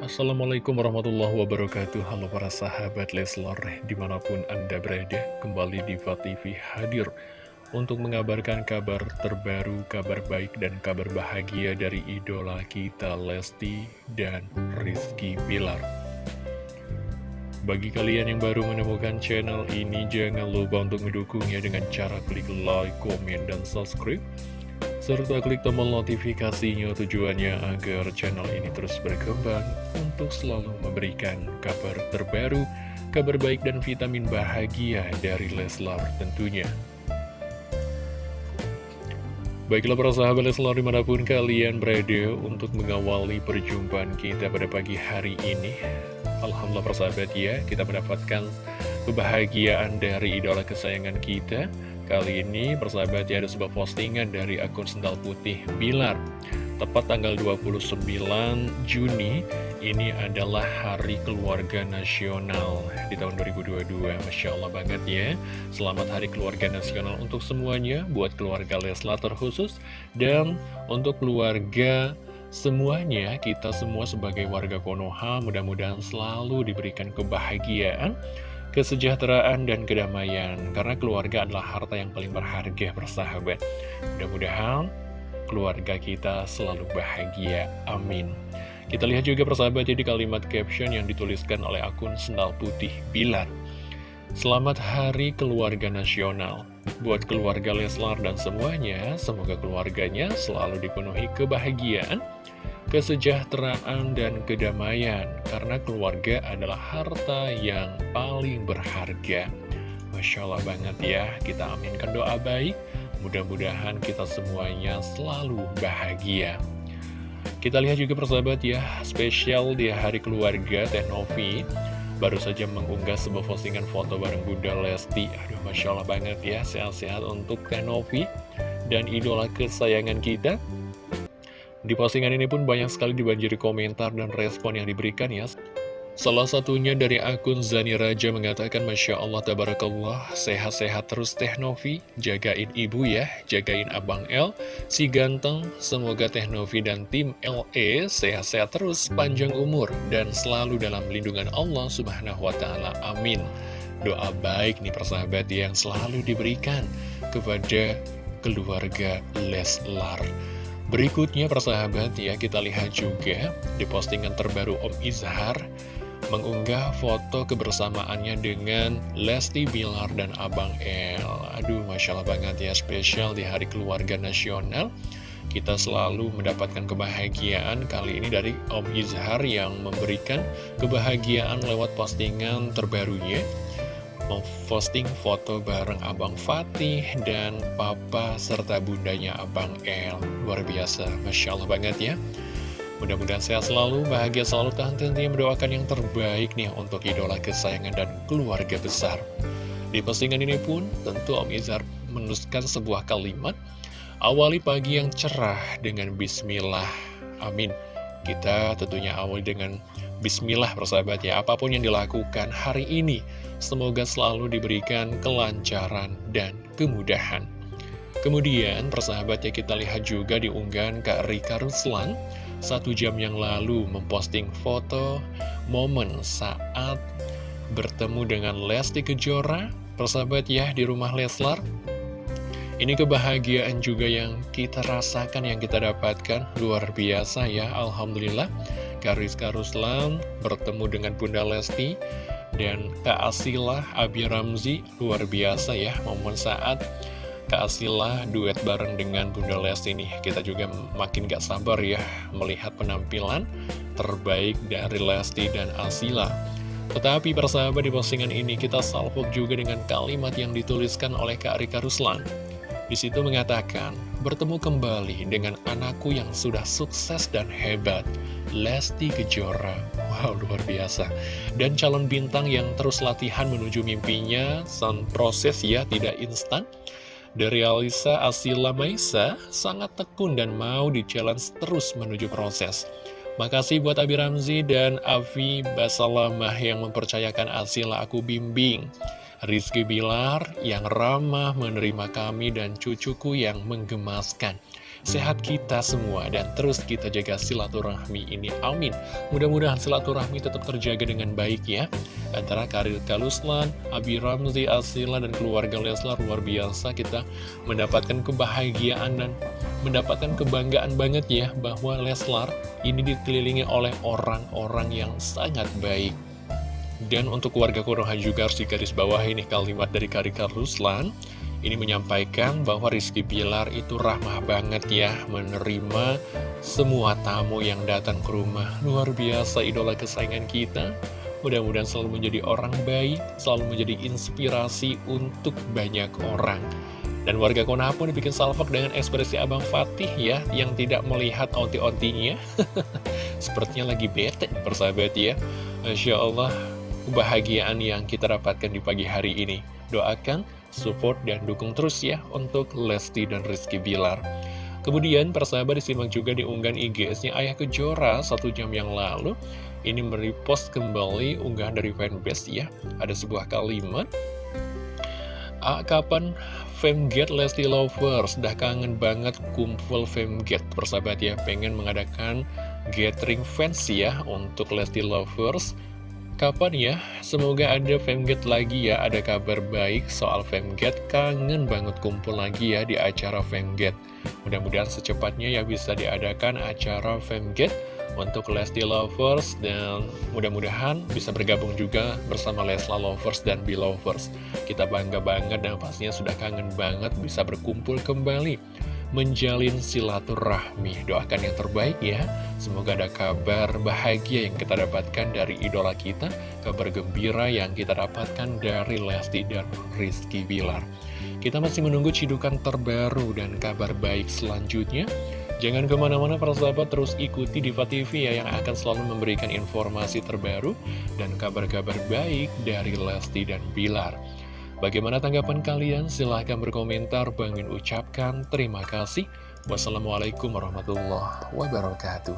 Assalamualaikum warahmatullahi wabarakatuh. Halo para sahabat Leslar Di mana pun anda berada Kembali di TV hadir Untuk mengabarkan kabar terbaru Kabar baik dan kabar bahagia Dari idola kita Lesti Dan Rizky Bilar. Bagi kalian yang baru menemukan channel ini Jangan lupa untuk mendukungnya Dengan cara klik like, komen, dan subscribe serta klik tombol notifikasinya tujuannya agar channel ini terus berkembang untuk selalu memberikan kabar terbaru, kabar baik dan vitamin bahagia dari Leslar tentunya. Baiklah para sahabat Leslar di mana pun kalian berada untuk mengawali perjumpaan kita pada pagi hari ini. Alhamdulillah para sahabat ya, kita mendapatkan kebahagiaan dari idola kesayangan kita Kali ini persahabat ya ada sebuah postingan dari akun Sendal Putih Bilar. Tepat tanggal 29 Juni ini adalah Hari Keluarga Nasional di tahun 2022 Masya Allah banget ya. Selamat Hari Keluarga Nasional untuk semuanya Buat keluarga Leslar terkhusus Dan untuk keluarga semuanya kita semua sebagai warga Konoha mudah-mudahan selalu diberikan kebahagiaan kesejahteraan dan kedamaian karena keluarga adalah harta yang paling berharga bersahabat mudah-mudahan keluarga kita selalu bahagia. Amin. Kita lihat juga persahabat jadi kalimat caption yang dituliskan oleh akun Sendal Putih Bilar. Selamat Hari Keluarga Nasional. Buat keluarga Leslar dan semuanya Semoga keluarganya selalu dipenuhi kebahagiaan kesejahteraan dan kedamaian karena keluarga adalah harta yang paling berharga. Masya Allah banget ya kita aminkan doa baik. Mudah-mudahan kita semuanya selalu bahagia. Kita lihat juga persahabat ya spesial di hari keluarga Teh Novi. Baru saja mengunggah sebuah postingan foto bareng Bunda Lesti. Aduh Masya Allah banget ya sehat-sehat untuk Teh Novi dan idola kesayangan kita di postingan ini pun banyak sekali dibanjiri komentar dan respon yang diberikan ya. Salah satunya dari akun Zani Raja mengatakan Masya Allah Tabarakallah Sehat-sehat terus Teh Novi. Jagain ibu ya. Jagain Abang L Si ganteng Semoga Teh Novi dan tim LE Sehat-sehat terus Panjang umur Dan selalu dalam lindungan Allah Subhanahu Wa Taala. Amin. Doa baik nih persahabat yang selalu diberikan Kepada keluarga Leslar Berikutnya persahabat ya kita lihat juga di postingan terbaru Om Izhar mengunggah foto kebersamaannya dengan Lesti Bilar dan Abang El. Aduh Masya Allah banget ya spesial di hari keluarga nasional. Kita selalu mendapatkan kebahagiaan kali ini dari Om Izhar yang memberikan kebahagiaan lewat postingan terbarunya memposting foto bareng Abang Fatih dan Papa serta bundanya Abang El. Luar biasa, Masya Allah banget ya. Mudah-mudahan sehat selalu, bahagia selalu, tahan tentunya mendoakan yang terbaik nih untuk idola kesayangan dan keluarga besar. Di postingan ini pun tentu Om Izar menuliskan sebuah kalimat, awali pagi yang cerah dengan Bismillah. Amin. Kita tentunya awali dengan Bismillah persahabat ya, apa pun yang dilakukan hari ini, semoga selalu diberikan kelancaran dan kemudahan. Kemudian persahabat ya kita lihat juga di unggahan Kak Rika Ruslan, satu jam yang lalu memposting foto momen saat bertemu dengan Lesti Kejora, persahabat ya di rumah Leslar. Ini kebahagiaan juga yang kita rasakan, yang kita dapatkan, luar biasa ya, Alhamdulillah. Kariska Ruslan bertemu dengan Bunda Lesti dan Kak Asila Abi Ramzi luar biasa ya momen saat Kak Asila duet bareng dengan Bunda Lesti nih kita juga makin gak sabar ya melihat penampilan terbaik dari Lesti dan Asila tetapi persahabat di postingan ini kita salvok juga dengan kalimat yang dituliskan oleh Kak Rika Ruslan. Di situ mengatakan, bertemu kembali dengan anakku yang sudah sukses dan hebat. Lesti Kejora. Wow, luar biasa. Dan calon bintang yang terus latihan menuju mimpinya Sang proses ya, tidak instan. Dari Alisa Asila Maisa Sangat tekun dan mau di challenge terus menuju proses. Makasih buat Abi Ramzi dan Avi Basalamah yang mempercayakan Asila aku bimbing Rizky Bilar yang ramah menerima kami dan cucuku yang menggemaskan. Sehat kita semua dan terus kita jaga silaturahmi ini. Amin. Mudah-mudahan silaturahmi tetap terjaga dengan baik ya. Antara Karir Kaluslan, Abi Ramzi, Asila, dan keluarga Leslar luar biasa kita mendapatkan kebahagiaan dan mendapatkan kebanggaan banget ya bahwa Leslar ini dikelilingi oleh orang-orang yang sangat baik. Dan untuk warga Konoha juga harus digaris bawah ini kalimat dari Karika Ruslan Ini menyampaikan bahwa Rizky Pilar itu ramah banget ya Menerima semua tamu yang datang ke rumah. Luar biasa idola kesayangan kita. Mudah-mudahan selalu menjadi orang baik Selalu menjadi inspirasi untuk banyak orang. Dan warga Konoha pun dibikin salvok dengan ekspresi Abang Fatih ya Yang tidak melihat onti-ontinya. Sepertinya lagi bete persahabat ya. Masya Allah kebahagiaan yang kita dapatkan di pagi hari ini. Doakan, support, dan dukung terus ya untuk Lesti dan Rizky Bilar. Kemudian persahabat disimak juga di unggahan IGS-nya Ayah Kejora satu jam yang lalu. Ini merepost kembali unggahan dari fanbase ya. Ada sebuah kalimat. Ah, kapan Femget Lesti Lovers Dah kangen banget kumpul Femget Persahabat ya Pengen mengadakan gathering fans ya Untuk Lesti Lovers Kapan ya? Semoga ada Femget lagi ya, ada kabar baik soal Femget. Kangen banget kumpul lagi ya di acara Femget. Mudah-mudahan secepatnya ya bisa diadakan acara Femget untuk Lesti Lovers dan mudah-mudahan bisa bergabung juga bersama Lesla Lovers dan Belovers. Kita bangga banget dan pastinya sudah kangen banget bisa berkumpul kembali menjalin silaturahmi. Doakan yang terbaik ya. Semoga ada kabar bahagia yang kita dapatkan dari idola kita, kabar gembira yang kita dapatkan dari Lesti dan Rizky Bilar. Kita masih menunggu cidukan terbaru dan kabar baik selanjutnya. Jangan ke mana-mana para sahabat terus ikuti Diva TV ya yang akan selalu memberikan informasi terbaru dan kabar-kabar baik dari Lesti dan Bilar. Bagaimana tanggapan kalian? Silahkan berkomentar. Bangin ucapkan terima kasih. Wassalamualaikum warahmatullahi wabarakatuh.